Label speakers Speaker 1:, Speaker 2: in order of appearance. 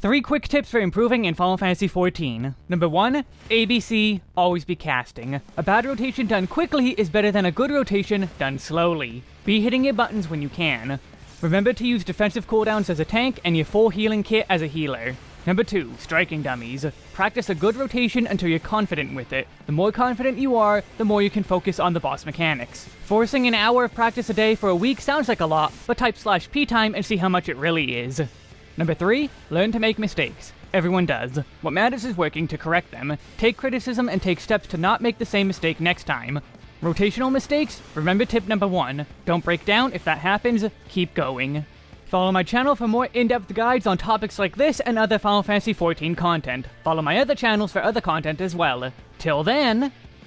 Speaker 1: Three quick tips for improving in Final Fantasy XIV. Number 1. ABC, always be casting. A bad rotation done quickly is better than a good rotation done slowly. Be hitting your buttons when you can. Remember to use defensive cooldowns as a tank and your full healing kit as a healer. Number 2. Striking dummies. Practice a good rotation until you're confident with it. The more confident you are, the more you can focus on the boss mechanics. Forcing an hour of practice a day for a week sounds like a lot, but type slash p time and see how much it really is. Number 3. Learn to make mistakes. Everyone does. What matters is working to correct them. Take criticism and take steps to not make the same mistake next time. Rotational mistakes? Remember tip number 1. Don't break down, if that happens, keep going. Follow my channel for more in-depth guides on topics like this and other Final Fantasy XIV content. Follow my other channels for other content as well. Till then...